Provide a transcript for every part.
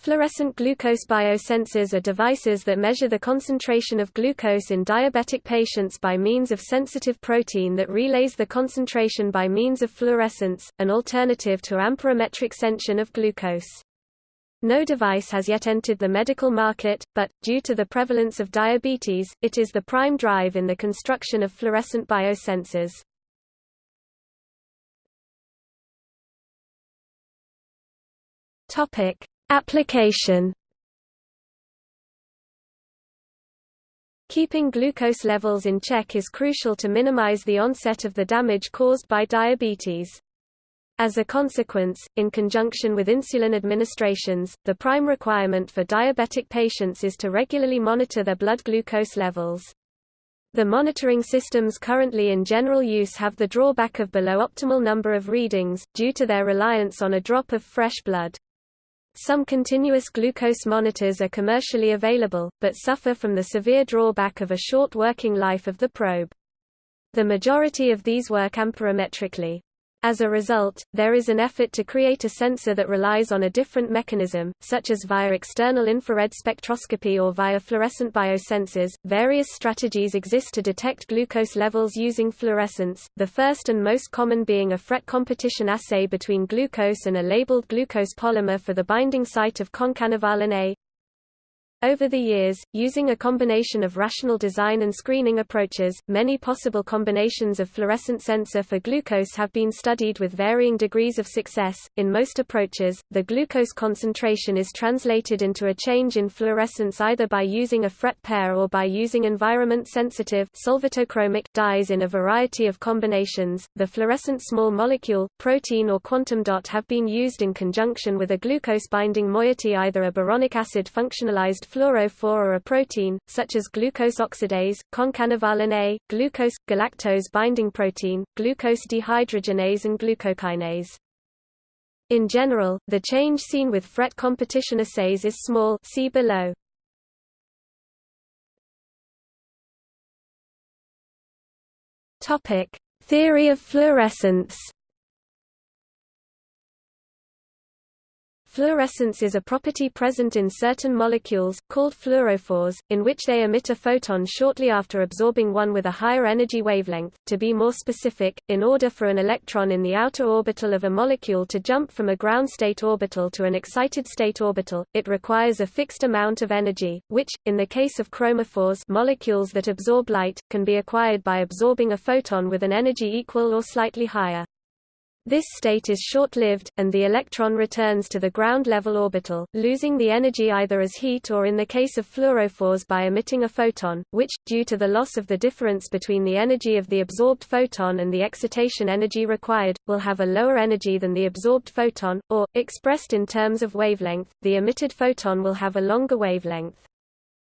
Fluorescent glucose biosensors are devices that measure the concentration of glucose in diabetic patients by means of sensitive protein that relays the concentration by means of fluorescence, an alternative to amperometric sensation of glucose. No device has yet entered the medical market, but, due to the prevalence of diabetes, it is the prime drive in the construction of fluorescent biosensors. Topic. Application Keeping glucose levels in check is crucial to minimize the onset of the damage caused by diabetes. As a consequence, in conjunction with insulin administrations, the prime requirement for diabetic patients is to regularly monitor their blood glucose levels. The monitoring systems currently in general use have the drawback of below optimal number of readings, due to their reliance on a drop of fresh blood. Some continuous glucose monitors are commercially available, but suffer from the severe drawback of a short working life of the probe. The majority of these work amperometrically. As a result, there is an effort to create a sensor that relies on a different mechanism, such as via external infrared spectroscopy or via fluorescent biosensors. Various strategies exist to detect glucose levels using fluorescence, the first and most common being a FRET competition assay between glucose and a labeled glucose polymer for the binding site of concanavalin A. Over the years, using a combination of rational design and screening approaches, many possible combinations of fluorescent sensor for glucose have been studied with varying degrees of success. In most approaches, the glucose concentration is translated into a change in fluorescence either by using a FRET pair or by using environment sensitive solvatochromic dyes in a variety of combinations. The fluorescent small molecule, protein or quantum dot have been used in conjunction with a glucose binding moiety either a boronic acid functionalized fluorophore or a protein, such as glucose oxidase, concanavalin A, glucose, galactose binding protein, glucose dehydrogenase and glucokinase. In general, the change seen with FRET competition assays is small see below. Topic: Theory of fluorescence Fluorescence is a property present in certain molecules, called fluorophores, in which they emit a photon shortly after absorbing one with a higher energy wavelength. To be more specific, in order for an electron in the outer orbital of a molecule to jump from a ground state orbital to an excited state orbital, it requires a fixed amount of energy, which, in the case of chromophores molecules that absorb light, can be acquired by absorbing a photon with an energy equal or slightly higher. This state is short-lived, and the electron returns to the ground-level orbital, losing the energy either as heat or in the case of fluorophores by emitting a photon, which, due to the loss of the difference between the energy of the absorbed photon and the excitation energy required, will have a lower energy than the absorbed photon, or, expressed in terms of wavelength, the emitted photon will have a longer wavelength.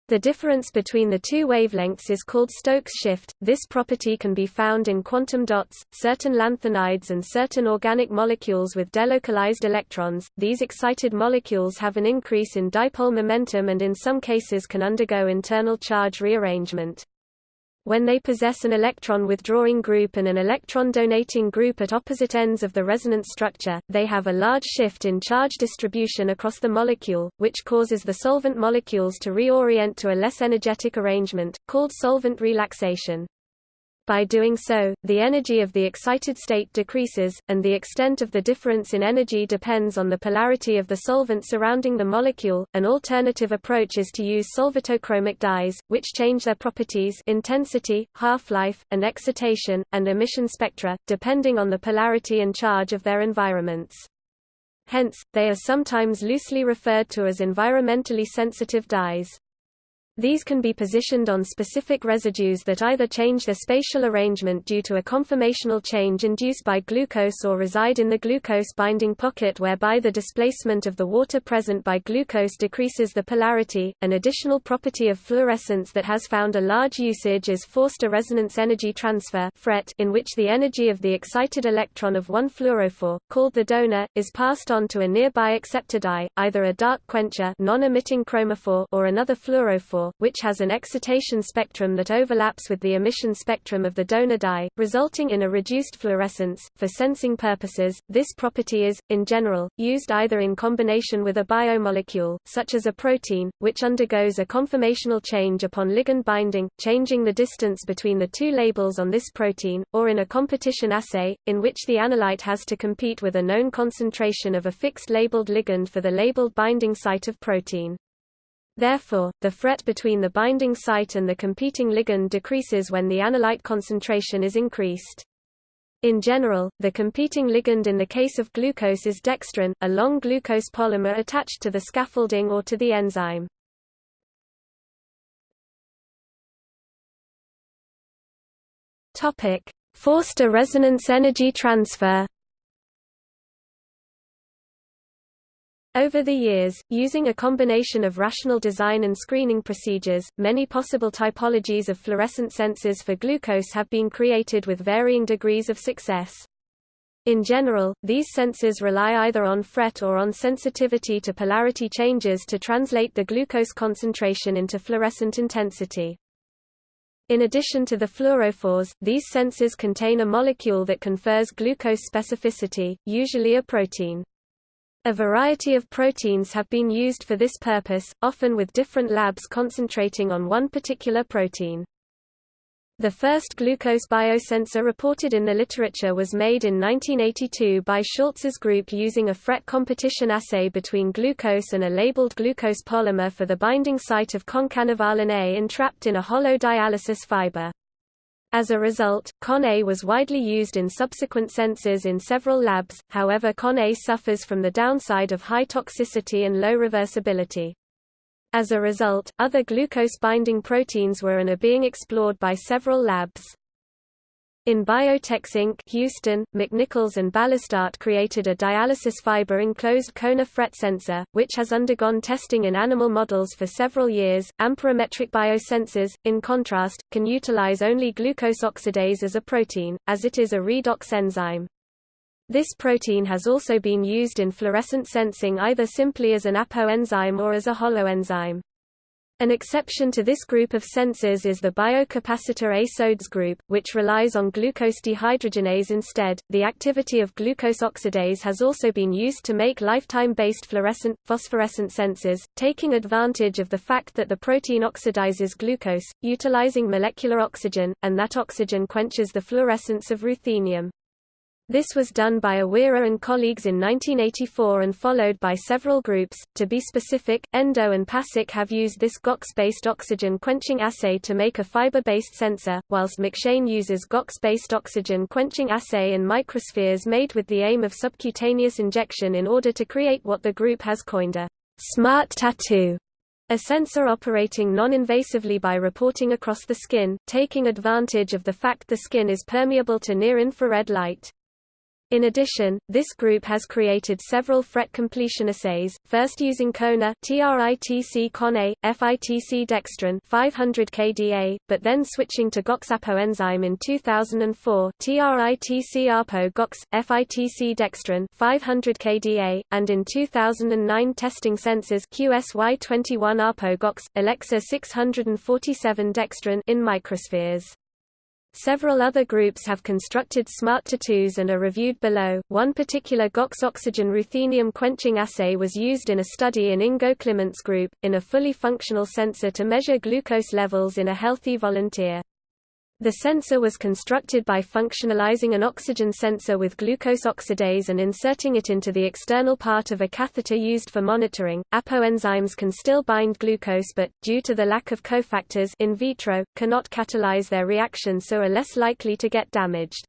The difference between the two wavelengths is called Stokes shift. This property can be found in quantum dots, certain lanthanides and certain organic molecules with delocalized electrons. These excited molecules have an increase in dipole momentum and in some cases can undergo internal charge rearrangement. When they possess an electron withdrawing group and an electron donating group at opposite ends of the resonance structure, they have a large shift in charge distribution across the molecule, which causes the solvent molecules to reorient to a less energetic arrangement, called solvent relaxation. By doing so, the energy of the excited state decreases, and the extent of the difference in energy depends on the polarity of the solvent surrounding the molecule. An alternative approach is to use solvatochromic dyes, which change their properties intensity, half-life, and excitation, and emission spectra, depending on the polarity and charge of their environments. Hence, they are sometimes loosely referred to as environmentally sensitive dyes. These can be positioned on specific residues that either change their spatial arrangement due to a conformational change induced by glucose or reside in the glucose binding pocket whereby the displacement of the water present by glucose decreases the polarity. An additional property of fluorescence that has found a large usage is Forster resonance energy transfer in which the energy of the excited electron of one fluorophore, called the donor, is passed on to a nearby acceptor dye, either a dark quencher non-emitting chromophore or another fluorophore fluorophore, which has an excitation spectrum that overlaps with the emission spectrum of the donor dye, resulting in a reduced fluorescence. For sensing purposes, this property is, in general, used either in combination with a biomolecule, such as a protein, which undergoes a conformational change upon ligand binding, changing the distance between the two labels on this protein, or in a competition assay, in which the analyte has to compete with a known concentration of a fixed labeled ligand for the labeled binding site of protein. Therefore, the fret between the binding site and the competing ligand decreases when the analyte concentration is increased. In general, the competing ligand in the case of glucose is dextran, a long glucose polymer attached to the scaffolding or to the enzyme. Topic: Forster resonance energy transfer. Over the years, using a combination of rational design and screening procedures, many possible typologies of fluorescent sensors for glucose have been created with varying degrees of success. In general, these sensors rely either on fret or on sensitivity to polarity changes to translate the glucose concentration into fluorescent intensity. In addition to the fluorophores, these sensors contain a molecule that confers glucose specificity, usually a protein. A variety of proteins have been used for this purpose, often with different labs concentrating on one particular protein. The first glucose biosensor reported in the literature was made in 1982 by Schultz's group using a fret competition assay between glucose and a labeled glucose polymer for the binding site of concanavalin A entrapped in a hollow dialysis fiber. As a result, CON-A was widely used in subsequent sensors in several labs, however CON-A suffers from the downside of high toxicity and low reversibility. As a result, other glucose-binding proteins were and are being explored by several labs. In Biotex Inc. Houston, McNichols and Ballerstadt created a dialysis fiber-enclosed Kona fret sensor, which has undergone testing in animal models for several years. Amperometric biosensors, in contrast, can utilize only glucose oxidase as a protein, as it is a redox enzyme. This protein has also been used in fluorescent sensing either simply as an apo enzyme or as a holoenzyme. An exception to this group of sensors is the biocapacitor A-SODES group, which relies on glucose dehydrogenase instead. The activity of glucose oxidase has also been used to make lifetime-based fluorescent, phosphorescent sensors, taking advantage of the fact that the protein oxidizes glucose, utilizing molecular oxygen, and that oxygen quenches the fluorescence of ruthenium. This was done by Awira and colleagues in 1984 and followed by several groups. To be specific, Endo and PASIC have used this GOX-based oxygen quenching assay to make a fiber-based sensor, whilst McShane uses GOX-based oxygen quenching assay in microspheres made with the aim of subcutaneous injection in order to create what the group has coined a smart tattoo. A sensor operating non-invasively by reporting across the skin, taking advantage of the fact the skin is permeable to near-infrared light. In addition, this group has created several fret completion assays, first using Kona TRITC CONA, FITC dextran 500 kDa, but then switching to GOXAPO enzyme in 2004 TRITC ARPO GOX, FITC dextran 500 kDa, and in 2009 testing sensors QSY21 ARPO GOX, Alexa 647 dextrin in microspheres. Several other groups have constructed smart tattoos and are reviewed below. One particular GOX oxygen ruthenium quenching assay was used in a study in Ingo Klimant's group, in a fully functional sensor to measure glucose levels in a healthy volunteer. The sensor was constructed by functionalizing an oxygen sensor with glucose oxidase and inserting it into the external part of a catheter used for monitoring. Apoenzymes can still bind glucose but, due to the lack of cofactors in vitro, cannot catalyze their reaction so are less likely to get damaged.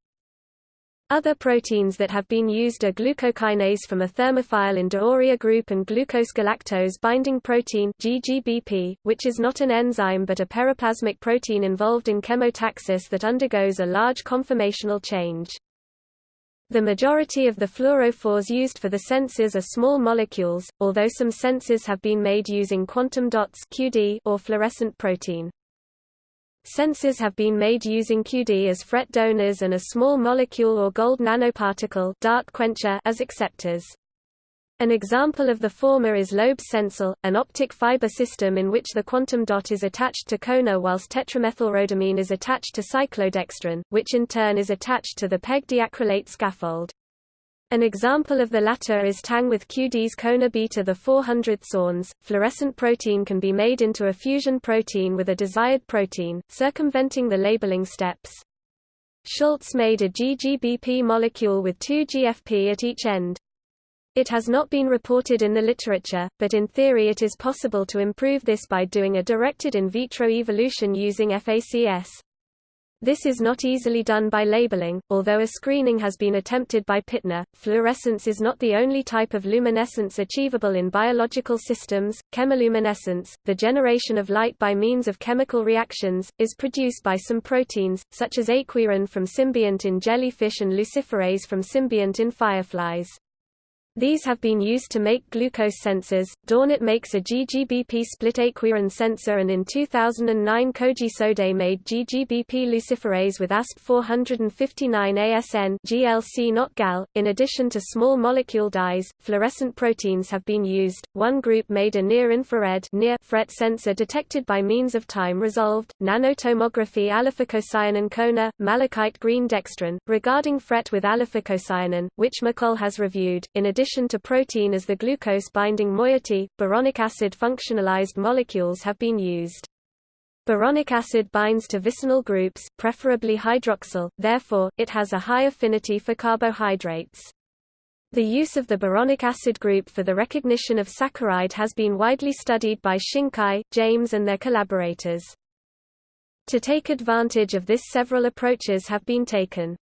Other proteins that have been used are glucokinase from a thermophile in D'Auria group and glucose-galactose binding protein GGBP, which is not an enzyme but a periplasmic protein involved in chemotaxis that undergoes a large conformational change. The majority of the fluorophores used for the sensors are small molecules, although some sensors have been made using quantum dots QD or fluorescent protein. Sensors have been made using QD as fret donors and a small molecule or gold nanoparticle dark quencher as acceptors. An example of the former is Loeb's Sencil, an optic fiber system in which the quantum dot is attached to CoNA whilst tetramethylrhodamine is attached to cyclodextrin, which in turn is attached to the PEG diacrylate scaffold. An example of the latter is Tang with QD's CoNA beta the 400 SORNs. Fluorescent protein can be made into a fusion protein with a desired protein, circumventing the labeling steps. Schultz made a GGBP molecule with two GFP at each end. It has not been reported in the literature, but in theory it is possible to improve this by doing a directed in vitro evolution using FACS. This is not easily done by labeling, although a screening has been attempted by Pitner. Fluorescence is not the only type of luminescence achievable in biological systems. Chemiluminescence, the generation of light by means of chemical reactions, is produced by some proteins, such as aequorin from symbiont in jellyfish and luciferase from symbiont in fireflies. These have been used to make glucose sensors. Daunert makes a GGBP split aequorin sensor and in 2009 Koji Sode made GGBP luciferase with ASP 459 ASN GLC not GAL. In addition to small molecule dyes, fluorescent proteins have been used. One group made a near-infrared near FRET sensor detected by means of time-resolved nanotomography allophycocyanin CoNA, malachite green dextran. Regarding FRET with allophycocyanin, which McColl has reviewed, in addition addition to protein as the glucose-binding moiety, boronic acid functionalized molecules have been used. Boronic acid binds to vicinal groups, preferably hydroxyl, therefore, it has a high affinity for carbohydrates. The use of the boronic acid group for the recognition of saccharide has been widely studied by Shinkai, James and their collaborators. To take advantage of this several approaches have been taken.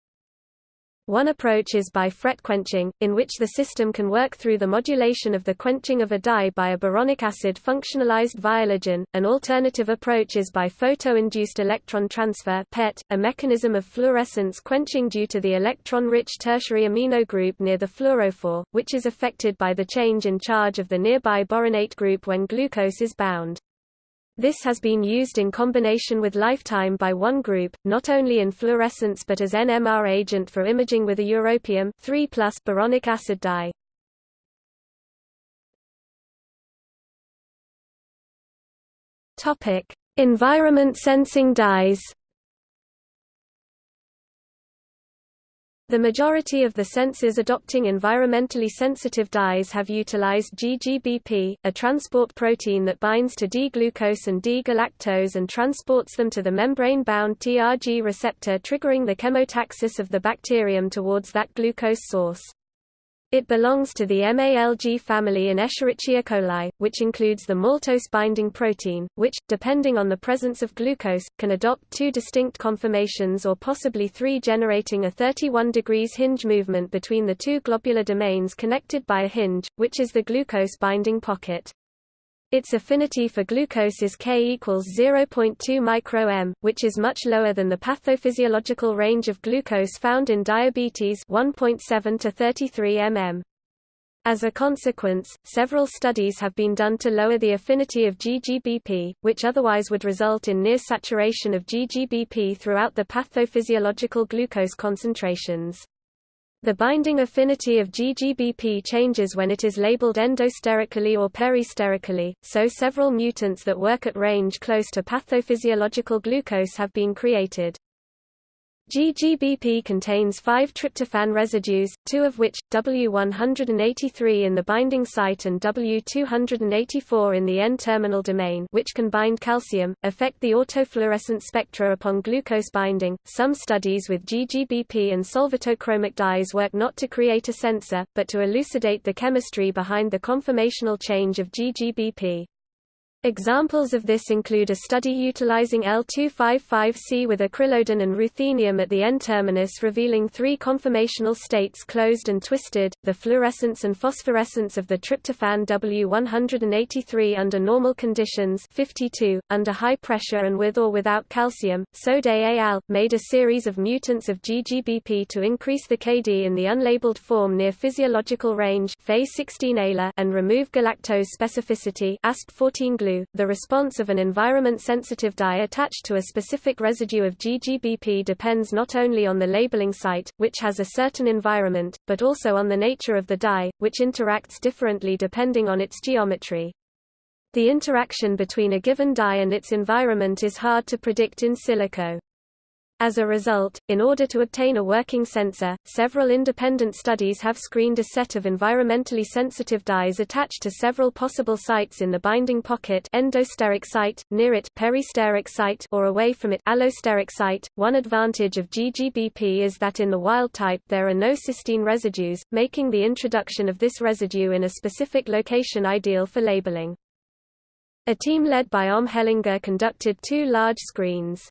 One approach is by FRET quenching, in which the system can work through the modulation of the quenching of a dye by a boronic acid functionalized viologen. An alternative approach is by photo-induced electron transfer (PET), a mechanism of fluorescence quenching due to the electron-rich tertiary amino group near the fluorophore, which is affected by the change in charge of the nearby boronate group when glucose is bound. This has been used in combination with lifetime by one group, not only in fluorescence but as NMR agent for imaging with a europium 3 boronic acid dye. Environment sensing dyes. The majority of the sensors adopting environmentally sensitive dyes have utilized GGBP, a transport protein that binds to D-glucose and D-galactose and transports them to the membrane-bound TRG receptor triggering the chemotaxis of the bacterium towards that glucose source. It belongs to the MALG family in Escherichia coli, which includes the maltose-binding protein, which, depending on the presence of glucose, can adopt two distinct conformations or possibly three generating a 31 degrees hinge movement between the two globular domains connected by a hinge, which is the glucose-binding pocket. Its affinity for glucose is K equals 0.2 micro-m, which is much lower than the pathophysiological range of glucose found in diabetes 1.7 to 33 mm. As a consequence, several studies have been done to lower the affinity of GGBP, which otherwise would result in near saturation of GGBP throughout the pathophysiological glucose concentrations. The binding affinity of GGBP changes when it is labeled endosterically or peristerically, so several mutants that work at range close to pathophysiological glucose have been created. GGBP contains five tryptophan residues, two of which, W183 in the binding site and W284 in the N-terminal domain which can bind calcium, affect the autofluorescent spectra upon glucose binding. Some studies with GGBP and solvatochromic dyes work not to create a sensor, but to elucidate the chemistry behind the conformational change of GGBP. Examples of this include a study utilizing L255C with acrylodan and ruthenium at the N-terminus revealing three conformational states closed and twisted, the fluorescence and phosphorescence of the tryptophan W183 under normal conditions 52, under high pressure and with or without calcium. Sode al. made a series of mutants of GGBP to increase the KD in the unlabeled form near physiological range and remove galactose specificity ASP 14 glue 2, the response of an environment-sensitive dye attached to a specific residue of GGBP depends not only on the labeling site, which has a certain environment, but also on the nature of the dye, which interacts differently depending on its geometry. The interaction between a given dye and its environment is hard to predict in silico. As a result, in order to obtain a working sensor, several independent studies have screened a set of environmentally sensitive dyes attached to several possible sites in the binding pocket endosteric site, near it peristeric site or away from it allosteric site. One advantage of GGBP is that in the wild type there are no cysteine residues, making the introduction of this residue in a specific location ideal for labeling. A team led by Homme Hellinga conducted two large screens.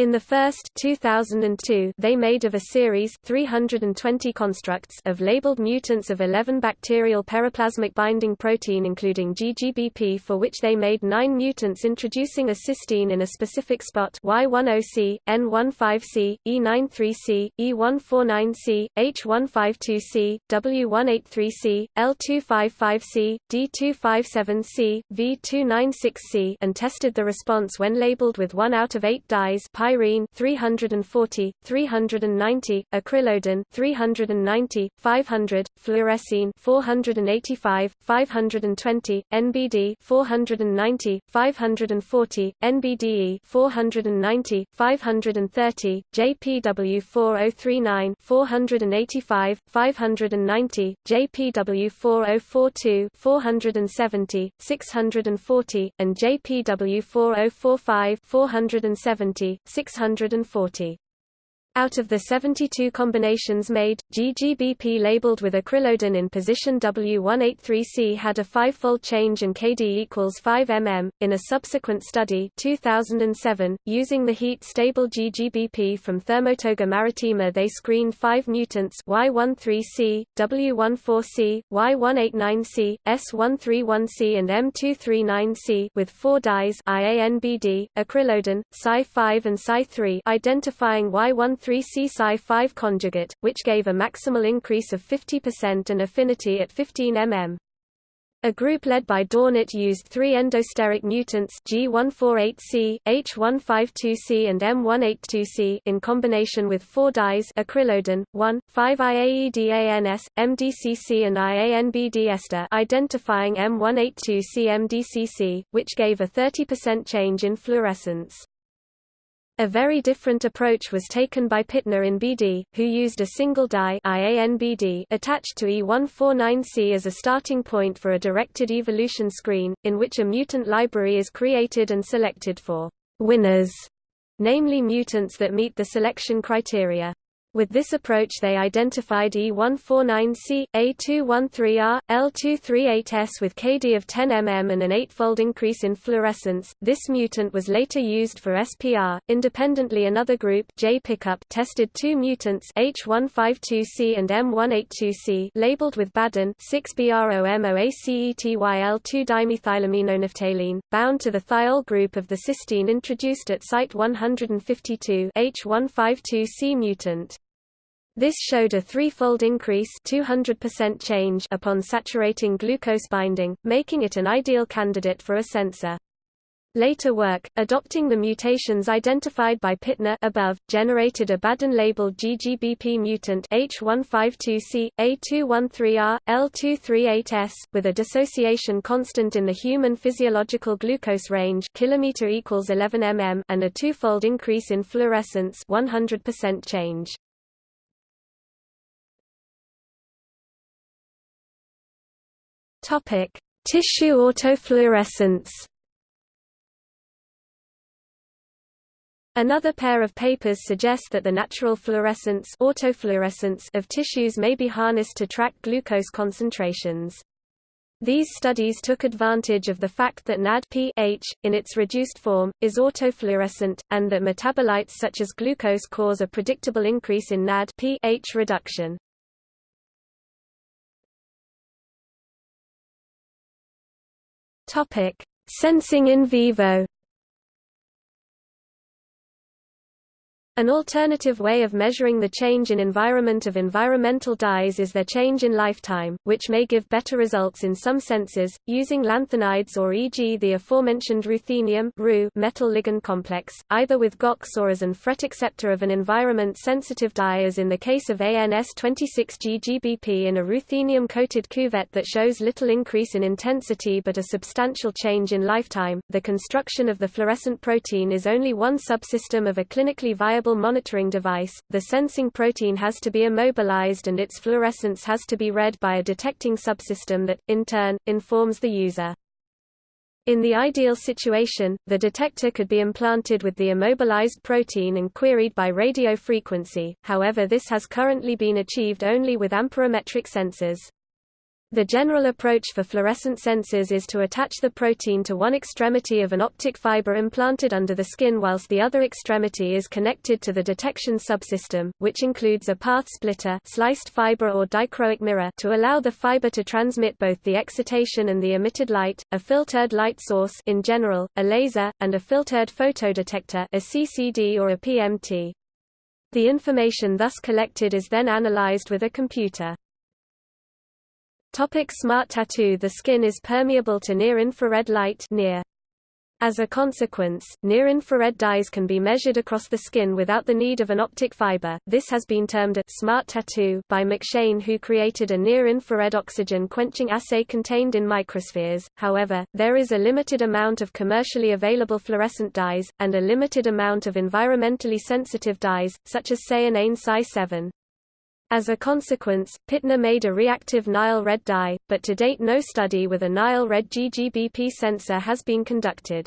In the first 2002, they made of a series 320 constructs of labeled mutants of 11 bacterial periplasmic binding protein including GGBP for which they made 9 mutants introducing a cysteine in a specific spot Y10C, N15C, E93C, E149C, H152C, W183C, L255C, D257C, V296C and tested the response when labeled with 1 out of 8 dyes pyrene 340, 390, acrylodan 390, 500, fluorescein 485, 520, NBD 490, 540, NBDE 490, 530, JPW 4039 485, 590, JPW 4042 470, 640, and JPW 4045 470, 640. Out of the 72 combinations made, GGBP labeled with acrylodan in position W183C had a five-fold change and Kd equals 5 mm. In a subsequent study 2007, using the heat-stable GGBP from Thermotoga maritima they screened five mutants Y13C, W14C, Y189C, S131C and M239C with four dyes IANBD, acrylodin, Cy5 and Cy3 identifying Y1 3C Cy5 conjugate, which gave a maximal increase of 50% and affinity at 15 mm. A group led by Daunert used three endosteric mutants G148C, H152C and M182C in combination with four dyes acrylodan, 1, 5-IAEDANS, MDCC and IANBD ester identifying M182C MDCC, which gave a 30% change in fluorescence. A very different approach was taken by Pitner in BD, who used a single dye IANBD attached to E149C as a starting point for a directed evolution screen, in which a mutant library is created and selected for winners, namely mutants that meet the selection criteria. With this approach they identified E149C, A213R, L238S with Kd of 10 mm and an eightfold increase in fluorescence. This mutant was later used for SPR. Independently another group J pickup tested two mutants H152C and M182C labeled with BADN 6BROMOACETYL2-dimethylaminonaphthalene, bound to the thiol group of the cysteine introduced at site 152 H152C mutant. This showed a threefold increase 200% change upon saturating glucose binding, making it an ideal candidate for a sensor. Later work, adopting the mutations identified by Pitner above, generated a BADN-labeled GGBP mutant H152C, A213R, L238S, with a dissociation constant in the human physiological glucose range kilometer equals 11 mm and a twofold increase in fluorescence 100% change. Topic: Tissue autofluorescence. Another pair of papers suggest that the natural fluorescence, autofluorescence of tissues may be harnessed to track glucose concentrations. These studies took advantage of the fact that NAD-pH, in its reduced form, is autofluorescent, and that metabolites such as glucose cause a predictable increase in NAD-pH reduction. Topic: Sensing in vivo. An alternative way of measuring the change in environment of environmental dyes is their change in lifetime, which may give better results in some senses, using lanthanides or e.g. the aforementioned ruthenium metal ligand complex, either with GOX or as an FRET acceptor of an environment-sensitive dye as in the case of ANS26G-GBP in a ruthenium-coated cuvette that shows little increase in intensity but a substantial change in lifetime. The construction of the fluorescent protein is only one subsystem of a clinically viable monitoring device, the sensing protein has to be immobilized and its fluorescence has to be read by a detecting subsystem that, in turn, informs the user. In the ideal situation, the detector could be implanted with the immobilized protein and queried by radio frequency, however this has currently been achieved only with amperometric sensors. The general approach for fluorescent sensors is to attach the protein to one extremity of an optic fiber implanted under the skin whilst the other extremity is connected to the detection subsystem, which includes a path splitter sliced fiber or dichroic mirror to allow the fiber to transmit both the excitation and the emitted light, a filtered light source in general, a laser, and a filtered photodetector a CCD or a PMT. The information thus collected is then analyzed with a computer. Topic smart tattoo The skin is permeable to near-infrared light near. As a consequence, near-infrared dyes can be measured across the skin without the need of an optic fiber. This has been termed a smart tattoo by McShane who created a near-infrared oxygen quenching assay contained in microspheres. However, there is a limited amount of commercially available fluorescent dyes, and a limited amount of environmentally sensitive dyes, such as cyanane Cy-7. As a consequence, Pitner made a reactive Nile red dye, but to date no study with a Nile red GGBP sensor has been conducted.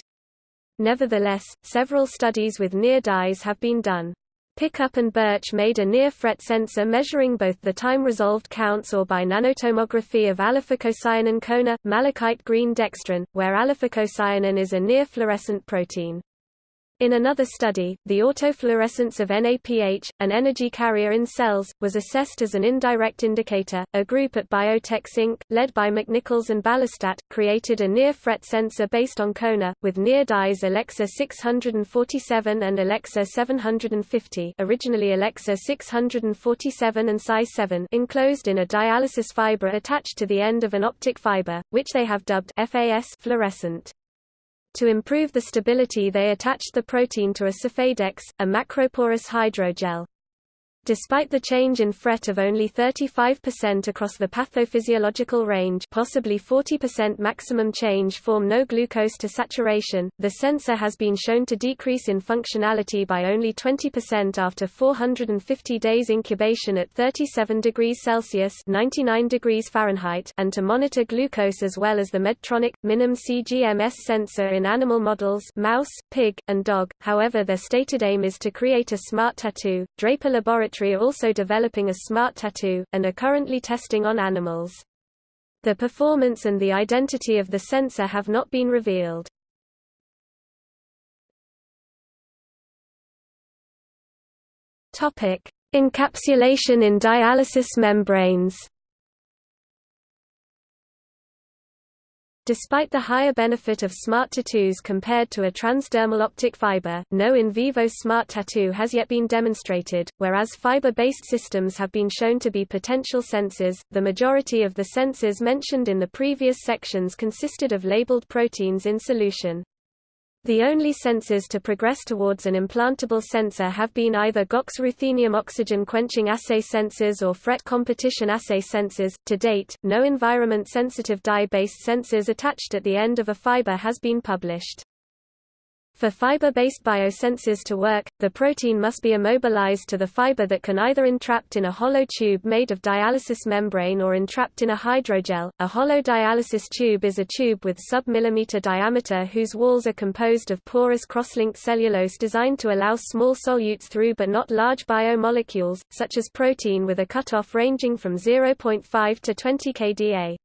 Nevertheless, several studies with near dyes have been done. Pickup and Birch made a near-fret sensor measuring both the time-resolved counts or by nanotomography of allophycocyanin Kona, malachite green dextran, where allophycocyanin is a near-fluorescent protein. In another study, the autofluorescence of NAPH, an energy carrier in cells, was assessed as an indirect indicator. A group at Biotex Inc., led by McNichols and Ballerstadt, created a near fret sensor based on Kona, with near dyes Alexa 647 and Alexa 750 originally Alexa 647 and Cy-7 enclosed in a dialysis fiber attached to the end of an optic fiber, which they have dubbed FAS fluorescent. To improve the stability they attached the protein to a Sephadex, a macroporous hydrogel. Despite the change in FRET of only 35% across the pathophysiological range possibly 40% maximum change form no glucose to saturation, the sensor has been shown to decrease in functionality by only 20% after 450 days incubation at 37 degrees Celsius 99 degrees Fahrenheit and to monitor glucose as well as the Medtronic, Minim CGMS sensor in animal models mouse, pig, and dog, however their stated aim is to create a smart tattoo. Draper Laboratories are also developing a smart tattoo, and are currently testing on animals. The performance and the identity of the sensor have not been revealed. Encapsulation in dialysis membranes. Despite the higher benefit of smart tattoos compared to a transdermal optic fiber, no in vivo smart tattoo has yet been demonstrated, whereas fiber-based systems have been shown to be potential sensors. The majority of the sensors mentioned in the previous sections consisted of labeled proteins in solution. The only sensors to progress towards an implantable sensor have been either GOX ruthenium oxygen quenching assay sensors or FRET competition assay sensors. To date, no environment sensitive dye based sensors attached at the end of a fiber has been published. For fiber-based biosensors to work, the protein must be immobilized to the fiber that can either entrapped in a hollow tube made of dialysis membrane or entrapped in a hydrogel. A hollow dialysis tube is a tube with sub-millimeter diameter whose walls are composed of porous cross-linked cellulose designed to allow small solutes through but not large biomolecules, such as protein with a cutoff ranging from 0.5 to 20 kDa.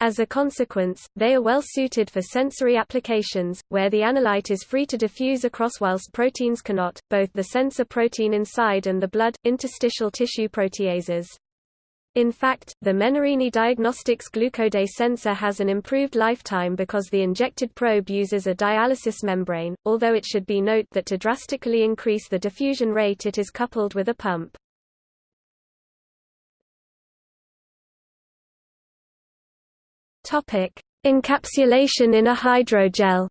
As a consequence, they are well suited for sensory applications, where the analyte is free to diffuse across whilst proteins cannot, both the sensor protein inside and the blood, interstitial tissue proteases. In fact, the Menarini Diagnostics glucoday sensor has an improved lifetime because the injected probe uses a dialysis membrane, although it should be note that to drastically increase the diffusion rate it is coupled with a pump. Encapsulation in a hydrogel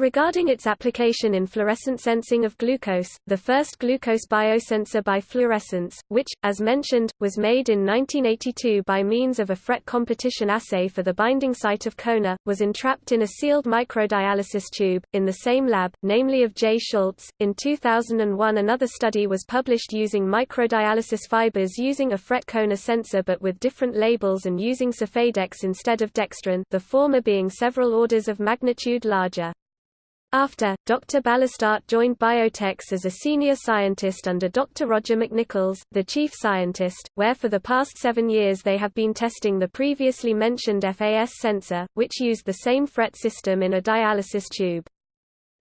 Regarding its application in fluorescent sensing of glucose, the first glucose biosensor by fluorescence, which, as mentioned, was made in 1982 by means of a FRET competition assay for the binding site of CoNA, was entrapped in a sealed microdialysis tube, in the same lab, namely of J. Schultz. In 2001 another study was published using microdialysis fibers using a FRET CoNA sensor but with different labels and using Sephadex instead of dextran the former being several orders of magnitude larger. After, Dr. Ballerstadt joined Biotex as a senior scientist under Dr. Roger McNichols, the chief scientist, where for the past seven years they have been testing the previously mentioned FAS sensor, which used the same FRET system in a dialysis tube.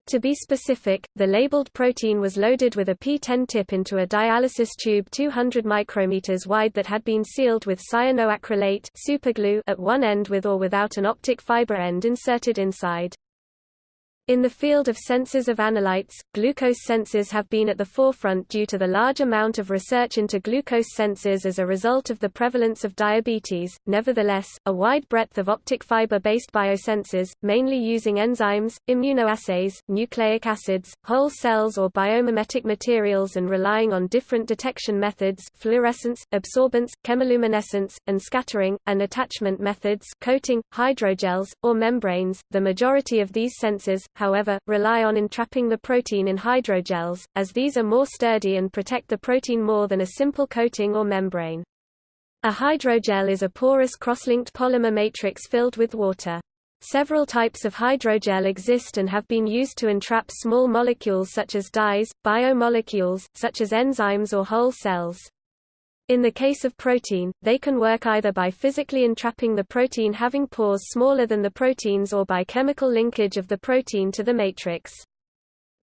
To be specific, the labeled protein was loaded with a P10 tip into a dialysis tube 200 micrometers wide that had been sealed with cyanoacrylate superglue at one end with or without an optic fiber end inserted inside. In the field of sensors of analytes, glucose sensors have been at the forefront due to the large amount of research into glucose sensors as a result of the prevalence of diabetes. Nevertheless, a wide breadth of optic fiber-based biosensors, mainly using enzymes, immunoassays, nucleic acids, whole cells or biomimetic materials and relying on different detection methods fluorescence, absorbance, chemiluminescence, and scattering, and attachment methods coating, hydrogels, or membranes. The majority of these sensors, however, rely on entrapping the protein in hydrogels, as these are more sturdy and protect the protein more than a simple coating or membrane. A hydrogel is a porous cross-linked polymer matrix filled with water. Several types of hydrogel exist and have been used to entrap small molecules such as dyes, biomolecules, such as enzymes or whole cells. In the case of protein, they can work either by physically entrapping the protein having pores smaller than the proteins or by chemical linkage of the protein to the matrix.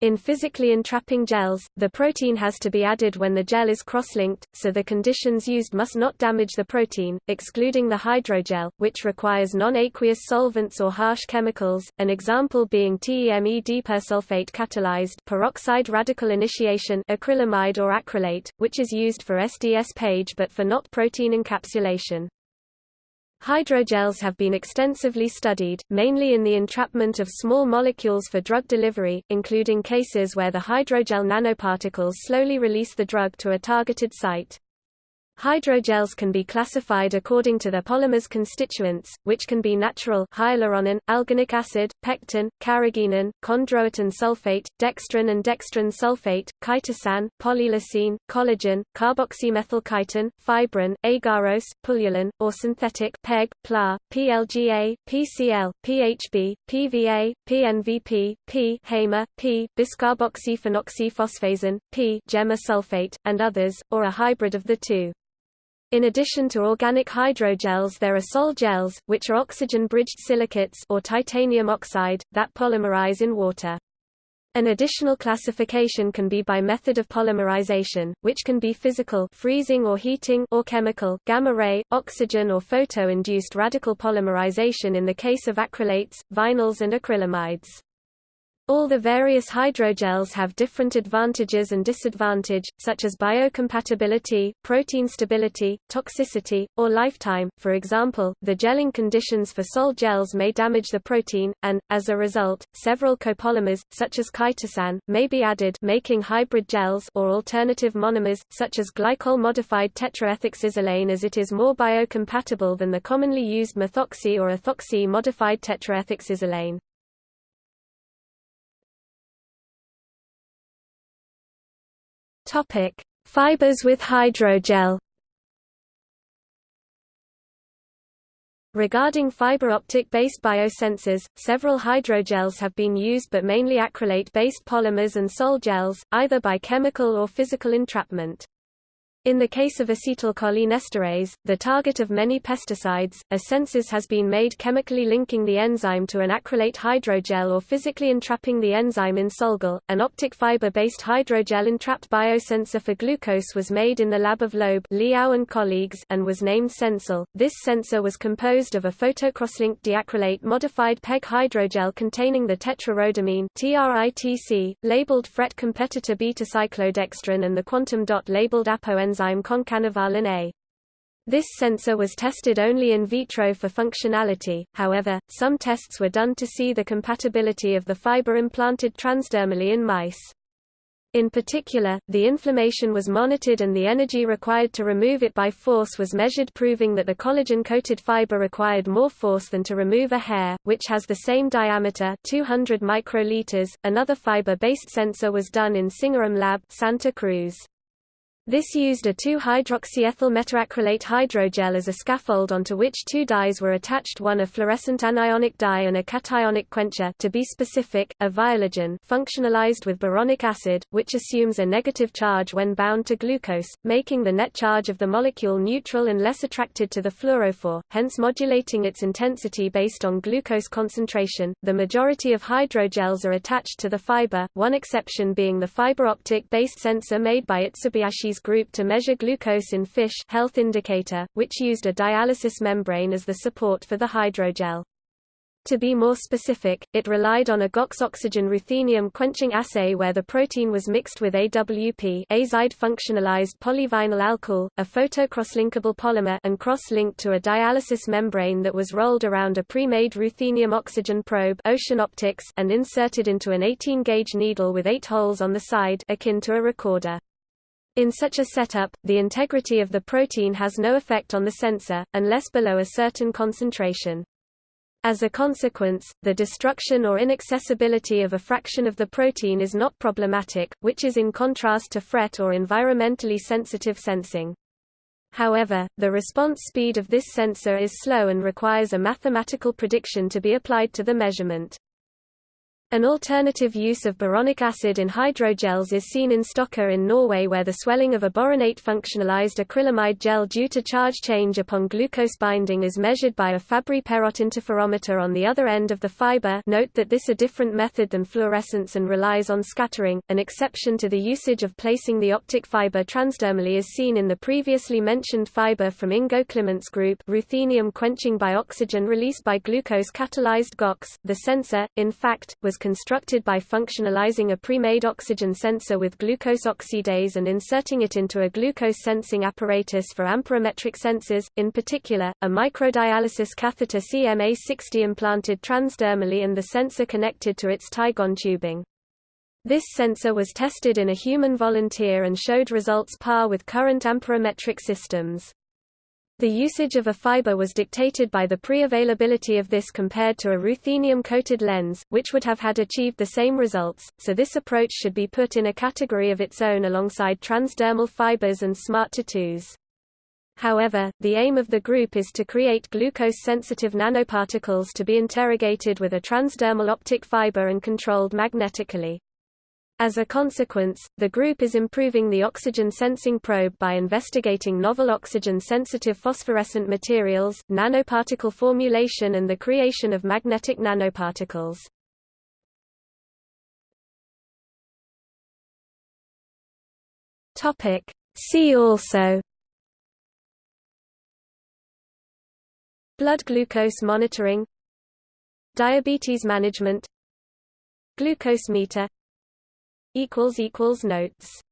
In physically entrapping gels, the protein has to be added when the gel is cross-linked, so the conditions used must not damage the protein, excluding the hydrogel, which requires non-aqueous solvents or harsh chemicals, an example being TEME dipersulfate catalyzed peroxide radical initiation acrylamide or acrylate, which is used for SDS page but for not protein encapsulation. Hydrogels have been extensively studied, mainly in the entrapment of small molecules for drug delivery, including cases where the hydrogel nanoparticles slowly release the drug to a targeted site. Hydrogels can be classified according to their polymer's constituents, which can be natural hyaluronan, alginic acid, pectin, carrageenan, chondroitin sulfate, dextran and dextran sulfate, chitosan, polyleucine, collagen, carboxymethylchitin, fibrin, agarose, pullulan, or synthetic PEG, PLA, PLGA, PCl, PHB, PVA, PNVP, P, HAMA, P, biscarboxyphenoxyphosphazine, P, gemma sulfate, and others, or a hybrid of the two. In addition to organic hydrogels there are sol gels, which are oxygen-bridged silicates or titanium oxide, that polymerize in water. An additional classification can be by method of polymerization, which can be physical freezing or heating or chemical gamma-ray, oxygen or photo-induced radical polymerization in the case of acrylates, vinyls and acrylamides. All the various hydrogels have different advantages and disadvantage, such as biocompatibility, protein stability, toxicity, or lifetime. For example, the gelling conditions for sol gels may damage the protein, and, as a result, several copolymers, such as chitosan, may be added making hybrid gels or alternative monomers, such as glycol-modified tetraethoxysilane as it is more biocompatible than the commonly used methoxy or ethoxy-modified tetraethoxysilane. Topic: Fibers with hydrogel. Regarding fiber optic-based biosensors, several hydrogels have been used but mainly acrylate-based polymers and sol gels, either by chemical or physical entrapment. In the case of acetylcholinesterase, the target of many pesticides, a census has been made chemically linking the enzyme to an acrylate hydrogel or physically entrapping the enzyme in Solgal. An optic fiber-based hydrogel entrapped biosensor for glucose was made in the lab of Loeb Liao and colleagues and was named Sencil. This sensor was composed of a photocrosslinked diacrylate modified PEG hydrogel containing the tetrarhodamine TRITC, labeled FRET competitor beta-cyclodextrin and the quantum dot labeled apo enzyme concanavalin A. This sensor was tested only in vitro for functionality, however, some tests were done to see the compatibility of the fiber implanted transdermally in mice. In particular, the inflammation was monitored and the energy required to remove it by force was measured proving that the collagen-coated fiber required more force than to remove a hair, which has the same diameter 200 microliters. Another fiber-based sensor was done in Singaram Lab Santa Cruz. This used a 2-hydroxyethyl methacrylate hydrogel as a scaffold onto which two dyes were attached one a fluorescent anionic dye and a cationic quencher to be specific, a viologen functionalized with boronic acid, which assumes a negative charge when bound to glucose, making the net charge of the molecule neutral and less attracted to the fluorophore, hence modulating its intensity based on glucose concentration. The majority of hydrogels are attached to the fiber, one exception being the fiber optic based sensor made by Mitsubayashi group to measure glucose in fish health indicator, which used a dialysis membrane as the support for the hydrogel. To be more specific, it relied on a GOX oxygen ruthenium quenching assay where the protein was mixed with AWP azide functionalized polyvinyl alcohol, a photocross-linkable polymer and cross-linked to a dialysis membrane that was rolled around a pre-made ruthenium oxygen probe ocean optics and inserted into an 18-gauge needle with eight holes on the side akin to a recorder. In such a setup, the integrity of the protein has no effect on the sensor, unless below a certain concentration. As a consequence, the destruction or inaccessibility of a fraction of the protein is not problematic, which is in contrast to FRET or environmentally sensitive sensing. However, the response speed of this sensor is slow and requires a mathematical prediction to be applied to the measurement. An alternative use of boronic acid in hydrogels is seen in Stokke in Norway where the swelling of a boronate functionalized acrylamide gel due to charge change upon glucose binding is measured by a Fabry-Perot interferometer on the other end of the fiber note that this is a different method than fluorescence and relies on scattering. An exception to the usage of placing the optic fiber transdermally is seen in the previously mentioned fiber from Ingo Klimant's group ruthenium quenching by oxygen released by glucose catalyzed GOX. The sensor, in fact, was was constructed by functionalizing a pre-made oxygen sensor with glucose oxidase and inserting it into a glucose sensing apparatus for amperometric sensors, in particular, a microdialysis catheter CMA60 implanted transdermally and the sensor connected to its Tygon tubing. This sensor was tested in a human volunteer and showed results par with current amperometric systems. The usage of a fiber was dictated by the pre-availability of this compared to a ruthenium-coated lens, which would have had achieved the same results, so this approach should be put in a category of its own alongside transdermal fibers and smart tattoos. However, the aim of the group is to create glucose-sensitive nanoparticles to be interrogated with a transdermal optic fiber and controlled magnetically. As a consequence, the group is improving the oxygen sensing probe by investigating novel oxygen-sensitive phosphorescent materials, nanoparticle formulation and the creation of magnetic nanoparticles. See also Blood glucose monitoring Diabetes management Glucose meter equals equals notes